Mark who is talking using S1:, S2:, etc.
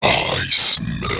S1: I smell